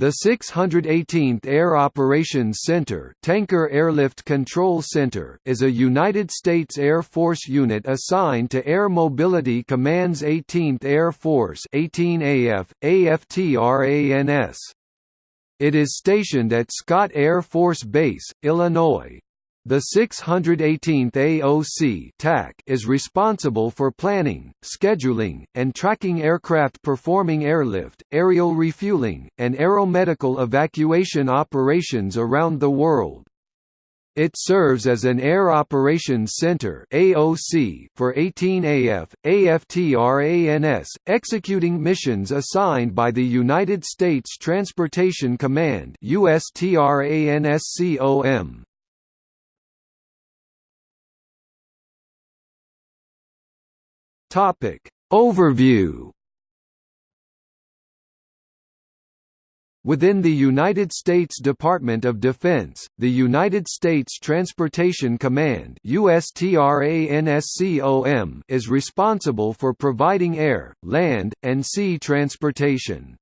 The 618th Air Operations Center, Tanker Airlift Control Center is a United States Air Force unit assigned to Air Mobility Command's 18th Air Force 18AF, AFTRANS. It is stationed at Scott Air Force Base, Illinois. The 618th AOC TACC is responsible for planning, scheduling, and tracking aircraft performing airlift, aerial refueling, and aeromedical evacuation operations around the world. It serves as an Air Operations Center (AOC) for 18AF, AFTRANS, executing missions assigned by the United States Transportation Command (USTRANSCOM). Topic Overview Within the United States Department of Defense, the United States Transportation Command is responsible for providing air, land, and sea transportation.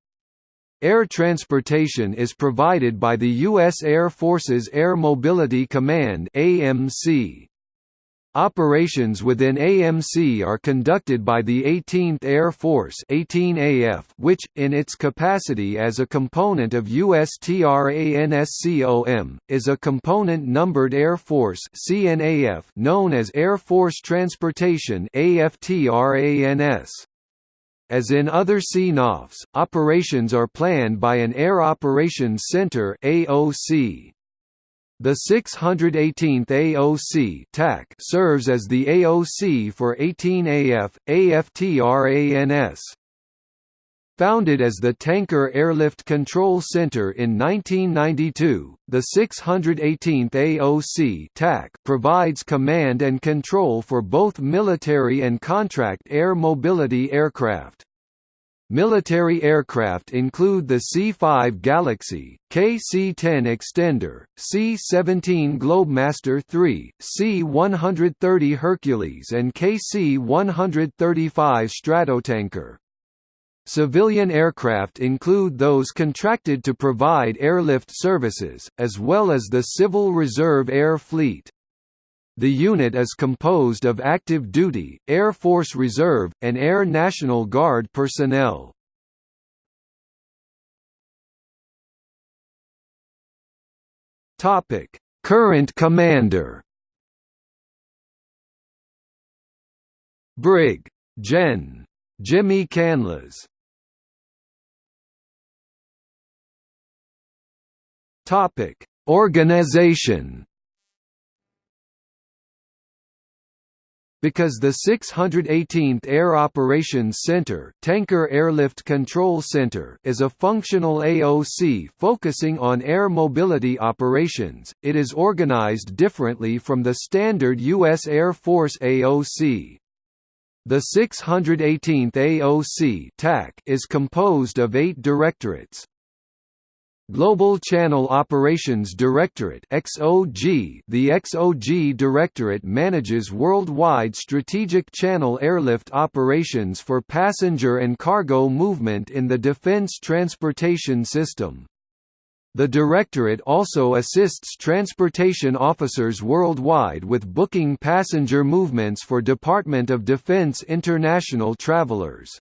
Air transportation is provided by the U.S. Air Force's Air Mobility Command AMC. Operations within AMC are conducted by the 18th Air Force 18AF which, in its capacity as a component of USTRANSCOM, is a component-numbered Air Force CNAF known as Air Force Transportation AFTRANS. As in other CNAFs, operations are planned by an Air Operations Center AOC. The 618th AOC TACC serves as the AOC for 18AF, AFTRANS. Founded as the Tanker Airlift Control Center in 1992, the 618th AOC TACC provides command and control for both military and contract air mobility aircraft. Military aircraft include the C-5 Galaxy, KC-10 Extender, C-17 Globemaster III, C-130 Hercules and KC-135 Stratotanker. Civilian aircraft include those contracted to provide airlift services, as well as the Civil Reserve Air Fleet. The unit is composed of active duty, Air Force Reserve, and Air National Guard personnel. Current commander Brig. Gen. Jimmy Canlas Organization Because the 618th Air Operations Center, Tanker Airlift Control Center is a functional AOC focusing on air mobility operations, it is organized differently from the standard U.S. Air Force AOC. The 618th AOC is composed of eight directorates. Global Channel Operations Directorate XOG The XOG Directorate manages worldwide strategic channel airlift operations for passenger and cargo movement in the defense transportation system. The Directorate also assists transportation officers worldwide with booking passenger movements for Department of Defense international travelers.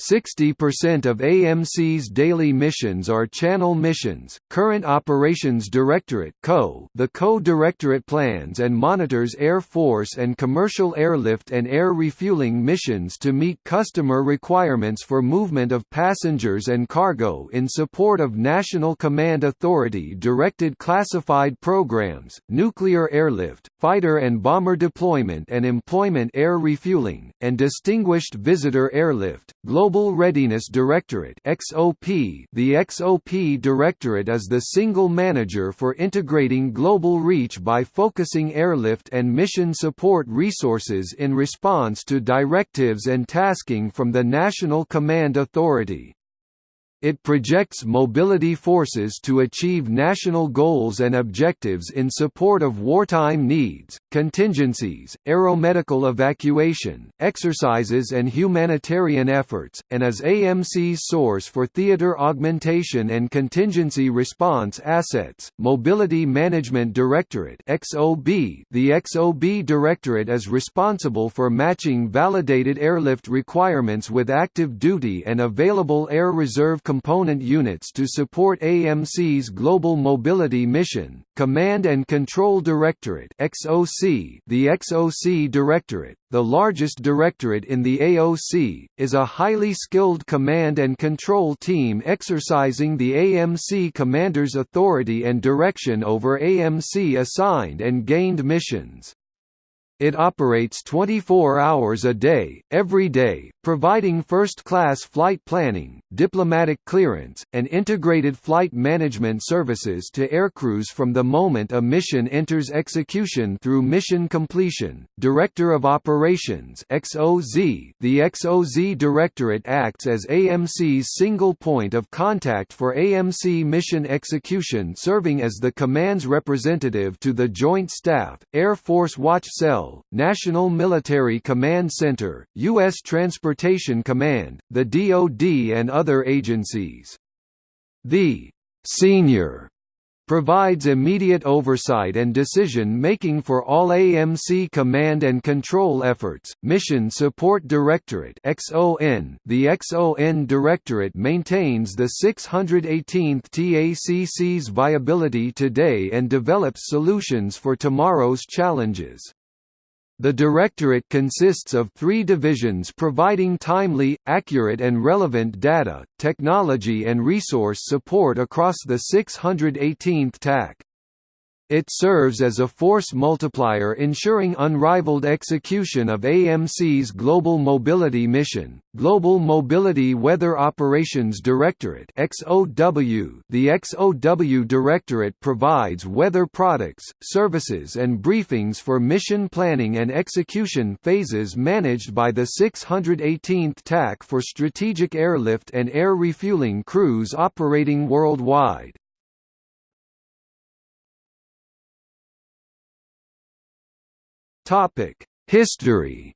60% of AMC's daily missions are channel missions. Current Operations Directorate (CO), the Co-Directorate plans and monitors Air Force and commercial airlift and air refueling missions to meet customer requirements for movement of passengers and cargo in support of National Command Authority directed classified programs, nuclear airlift, fighter and bomber deployment and employment air refueling, and distinguished visitor airlift. Global Global Readiness Directorate XOP The XOP Directorate is the single manager for integrating global reach by focusing airlift and mission support resources in response to directives and tasking from the National Command Authority. It projects mobility forces to achieve national goals and objectives in support of wartime needs, contingencies, aeromedical evacuation, exercises and humanitarian efforts, and is AMC's source for theater augmentation and contingency response assets. Mobility Management Directorate (XOB). The XOB Directorate is responsible for matching validated airlift requirements with active duty and available air reserve component units to support AMC's Global Mobility Mission. Command and Control Directorate (XOC). The XOC Directorate, the largest directorate in the AOC, is a highly skilled command and control team exercising the AMC commander's authority and direction over AMC assigned and gained missions. It operates 24 hours a day, every day, providing first-class flight planning, diplomatic clearance, and integrated flight management services to aircrews from the moment a mission enters execution through mission completion. Director of Operations (XOZ). The XOZ Directorate acts as AMC's single point of contact for AMC mission execution, serving as the command's representative to the Joint Staff, Air Force Watch Cell, National Military Command Center, U.S. Transportation Command, the DoD and other agencies. The «senior» provides immediate oversight and decision-making for all AMC command and control efforts. Mission Support Directorate (XON). The XON Directorate maintains the 618th TACC's viability today and develops solutions for tomorrow's challenges. The Directorate consists of three divisions providing timely, accurate and relevant data, technology and resource support across the 618th TACC. It serves as a force multiplier ensuring unrivaled execution of AMC's Global Mobility Mission. Global Mobility Weather Operations Directorate (XOW). The XOW Directorate provides weather products, services and briefings for mission planning and execution phases managed by the 618th TACC for strategic airlift and air refueling crews operating worldwide. Topic: History.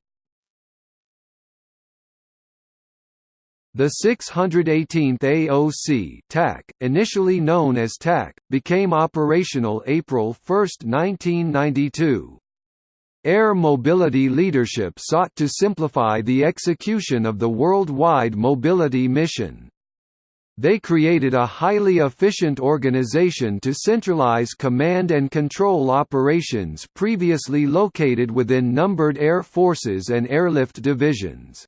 The 618th AOC TACC, initially known as TACC, became operational April 1, 1992. Air Mobility leadership sought to simplify the execution of the worldwide mobility mission. They created a highly efficient organization to centralize command and control operations previously located within numbered air forces and airlift divisions.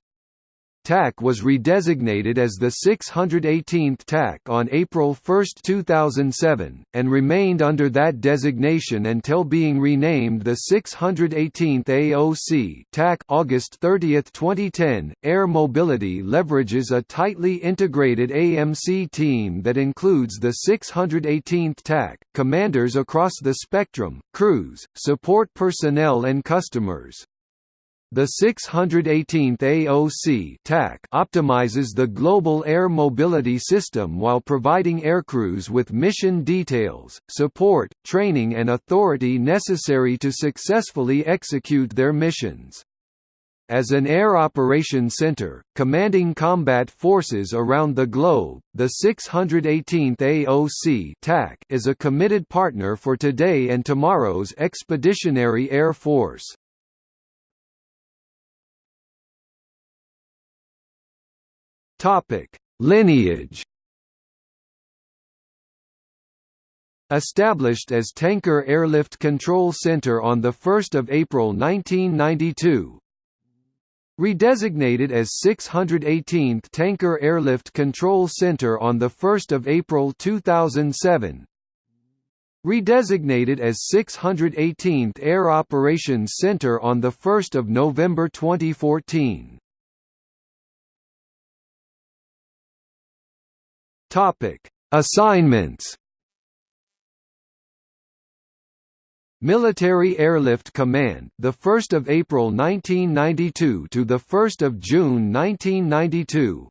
TACC was redesignated as the 618th TACC on April 1, 2007, and remained under that designation until being renamed the 618th AOC TACC August 30, 2010. Air Mobility leverages a tightly integrated AMC team that includes the 618th TACC, commanders across the spectrum, crews, support personnel and customers. The 618th AOC TACC optimizes the global air mobility system while providing aircrews with mission details, support, training and authority necessary to successfully execute their missions. As an air operations center, commanding combat forces around the globe, the 618th AOC TACC is a committed partner for today and tomorrow's Expeditionary Air Force. Topic: Lineage. Established as Tanker Airlift Control Center on 1 April 1992 Redesignated as 618th Tanker Airlift Control Center on 1 April 2007 Redesignated as 618th Air Operations Center on 1 November 2014 Topic: Assignments. Military Airlift Command, the 1st of April 1992 to the 1st of June 1992.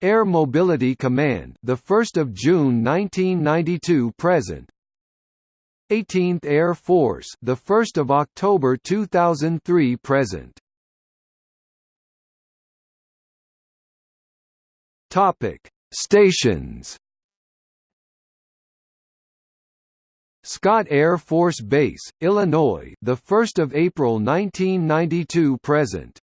Air Mobility Command, the 1st of June 1992 present. 18th Air Force, the 1st of October 2003 present. Topic: Stations. Scott Air Force Base, Illinois, the 1st of April 1992 present.